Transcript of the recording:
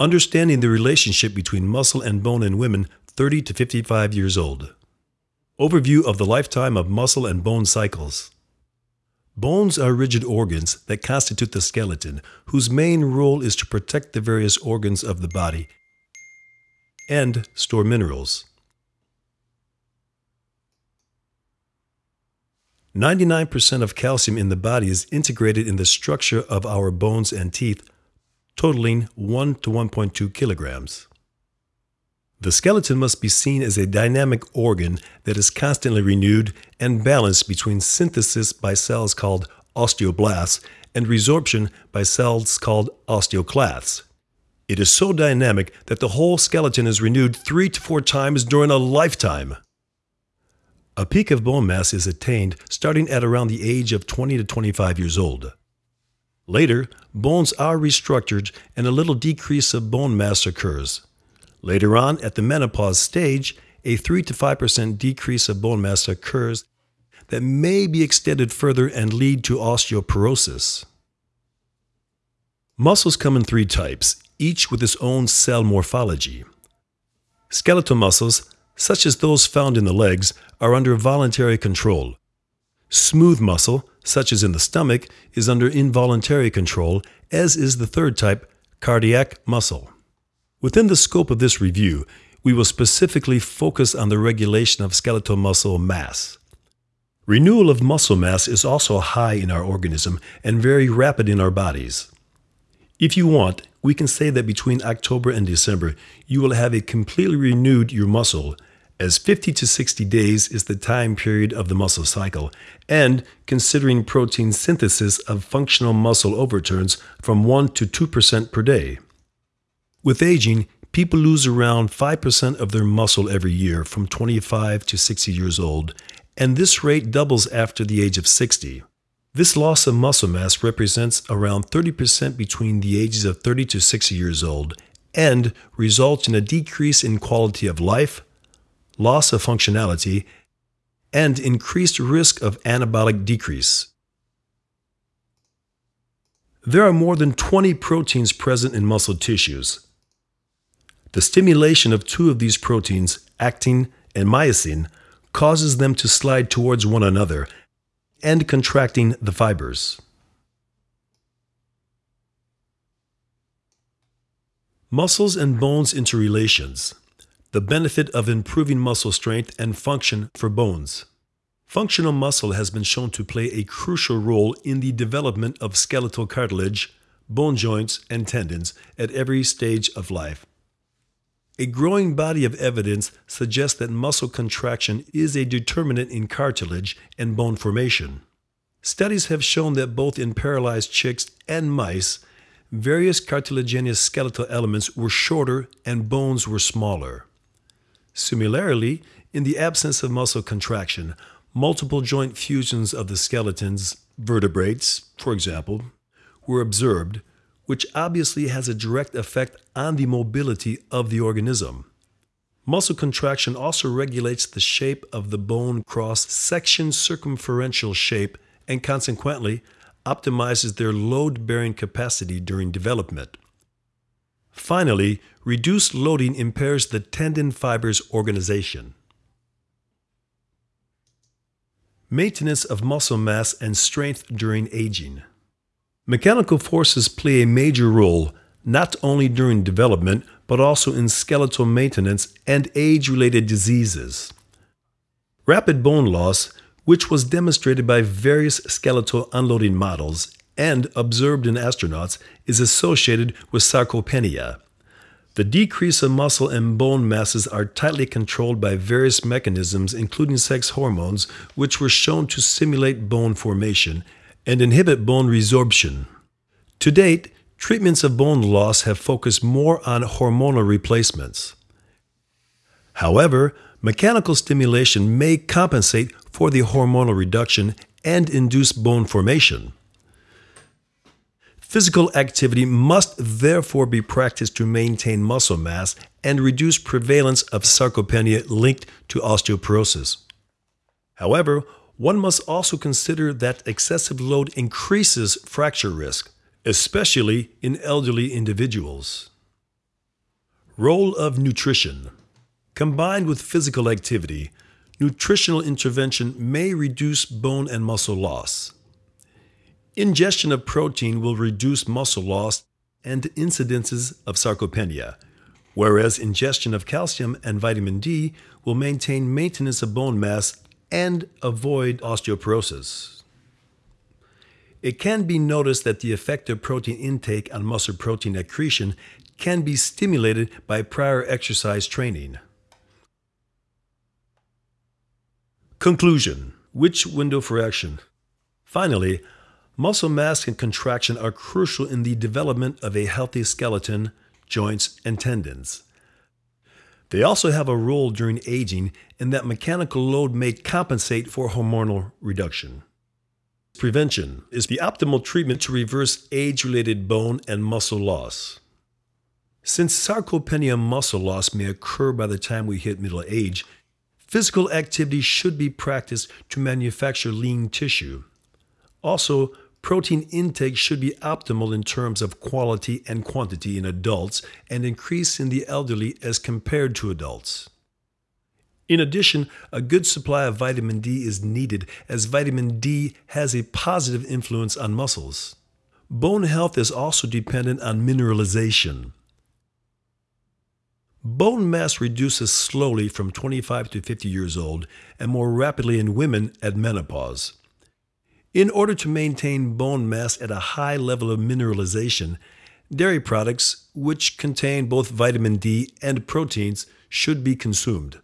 Understanding the relationship between muscle and bone in women 30 to 55 years old. Overview of the lifetime of muscle and bone cycles. Bones are rigid organs that constitute the skeleton, whose main role is to protect the various organs of the body and store minerals. 99% of calcium in the body is integrated in the structure of our bones and teeth, totaling 1 to 1.2 kilograms. The skeleton must be seen as a dynamic organ that is constantly renewed and balanced between synthesis by cells called osteoblasts and resorption by cells called osteoclasts. It is so dynamic that the whole skeleton is renewed three to four times during a lifetime. A peak of bone mass is attained starting at around the age of 20 to 25 years old. Later, bones are restructured and a little decrease of bone mass occurs. Later on, at the menopause stage, a 3 to 5% decrease of bone mass occurs that may be extended further and lead to osteoporosis. Muscles come in three types, each with its own cell morphology. Skeletal muscles, such as those found in the legs, are under voluntary control. Smooth muscle, such as in the stomach, is under involuntary control, as is the third type, cardiac muscle. Within the scope of this review, we will specifically focus on the regulation of skeletal muscle mass. Renewal of muscle mass is also high in our organism and very rapid in our bodies. If you want, we can say that between October and December, you will have a completely renewed your muscle as 50 to 60 days is the time period of the muscle cycle, and considering protein synthesis of functional muscle overturns from 1 to 2% per day. With aging, people lose around 5% of their muscle every year from 25 to 60 years old, and this rate doubles after the age of 60. This loss of muscle mass represents around 30% between the ages of 30 to 60 years old and results in a decrease in quality of life, loss of functionality, and increased risk of anabolic decrease. There are more than 20 proteins present in muscle tissues. The stimulation of two of these proteins, actin and myosin, causes them to slide towards one another and contracting the fibers. Muscles and bones interrelations the benefit of improving muscle strength and function for bones. Functional muscle has been shown to play a crucial role in the development of skeletal cartilage, bone joints, and tendons at every stage of life. A growing body of evidence suggests that muscle contraction is a determinant in cartilage and bone formation. Studies have shown that both in paralyzed chicks and mice, various cartilaginous skeletal elements were shorter and bones were smaller. Similarly, in the absence of muscle contraction, multiple joint fusions of the skeleton's vertebrates, for example, were observed, which obviously has a direct effect on the mobility of the organism. Muscle contraction also regulates the shape of the bone cross section circumferential shape and consequently optimizes their load bearing capacity during development. Finally, reduced loading impairs the tendon fiber's organization. Maintenance of muscle mass and strength during aging. Mechanical forces play a major role not only during development, but also in skeletal maintenance and age related diseases. Rapid bone loss, which was demonstrated by various skeletal unloading models, and observed in astronauts is associated with sarcopenia. The decrease of muscle and bone masses are tightly controlled by various mechanisms, including sex hormones, which were shown to stimulate bone formation and inhibit bone resorption. To date, treatments of bone loss have focused more on hormonal replacements. However, mechanical stimulation may compensate for the hormonal reduction and induce bone formation. Physical activity must therefore be practiced to maintain muscle mass and reduce prevalence of sarcopenia linked to osteoporosis. However, one must also consider that excessive load increases fracture risk, especially in elderly individuals. Role of nutrition. Combined with physical activity, nutritional intervention may reduce bone and muscle loss. Ingestion of protein will reduce muscle loss and incidences of sarcopenia, whereas ingestion of calcium and vitamin D will maintain maintenance of bone mass and avoid osteoporosis. It can be noticed that the effect of protein intake on muscle protein accretion can be stimulated by prior exercise training. Conclusion Which window for action? Finally, muscle mass and contraction are crucial in the development of a healthy skeleton, joints, and tendons. They also have a role during aging in that mechanical load may compensate for hormonal reduction. Prevention is the optimal treatment to reverse age related bone and muscle loss. Since sarcopenia muscle loss may occur by the time we hit middle age, physical activity should be practiced to manufacture lean tissue. Also, protein intake should be optimal in terms of quality and quantity in adults and increase in the elderly as compared to adults. In addition, a good supply of vitamin D is needed as vitamin D has a positive influence on muscles. Bone health is also dependent on mineralization. Bone mass reduces slowly from 25 to 50 years old and more rapidly in women at menopause. In order to maintain bone mass at a high level of mineralization, dairy products, which contain both vitamin D and proteins, should be consumed.